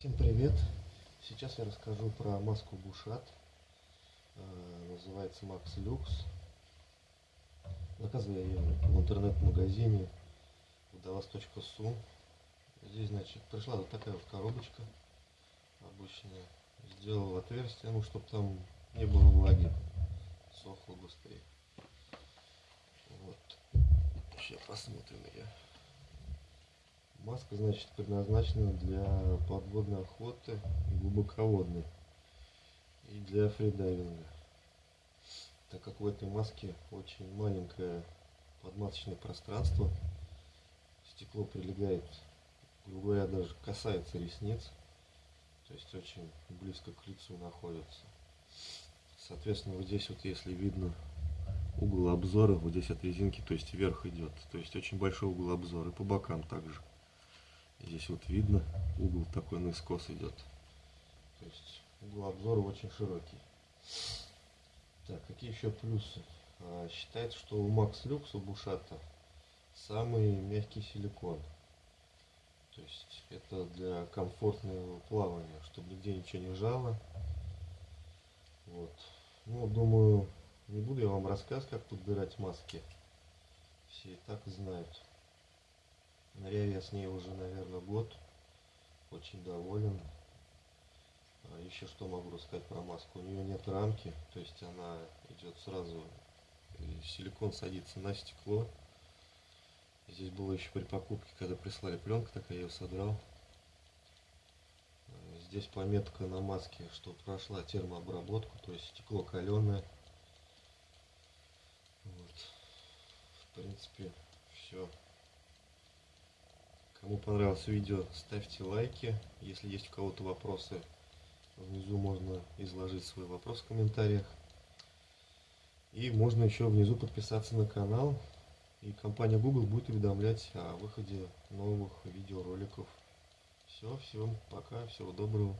Всем привет! Сейчас я расскажу про маску Бушат. Э, Называется Max Lux. Заказывал я ее в интернет-магазине водолаз.су. Здесь, значит, пришла вот такая вот коробочка обычная. Сделал отверстие, ну, чтобы там не было влаги. Сохло быстрее. Вот. Сейчас посмотрим ее. Маска, значит, предназначена для подводной охоты и глубоководной. И для фридайвинга. Так как в этой маске очень маленькое подмасочное пространство, стекло прилегает, грубо говоря, даже касается ресниц, то есть очень близко к лицу находится. Соответственно, вот здесь вот, если видно угол обзора, вот здесь от резинки, то есть вверх идет, то есть очень большой угол обзора, и по бокам также. Здесь вот видно, угол такой наискос идет. То есть угол обзора очень широкий. Так, какие еще плюсы? А, считается, что у Max Lux, у Бушата, самый мягкий силикон. То есть это для комфортного плавания, чтобы нигде ничего не жало. Вот. Ну, думаю, не буду я вам рассказывать, как подбирать маски. Все и так знают. С ней уже, наверное, год. Очень доволен. А еще что могу рассказать про маску. У нее нет рамки, то есть она идет сразу, силикон садится на стекло. Здесь было еще при покупке, когда прислали пленку, так я ее содрал. Здесь пометка на маске, что прошла термообработку, то есть стекло каленое. Вот. В принципе, все. Кому понравилось видео, ставьте лайки. Если есть у кого-то вопросы, внизу можно изложить свой вопрос в комментариях. И можно еще внизу подписаться на канал. И компания Google будет уведомлять о выходе новых видеороликов. Все, всем пока, всего доброго.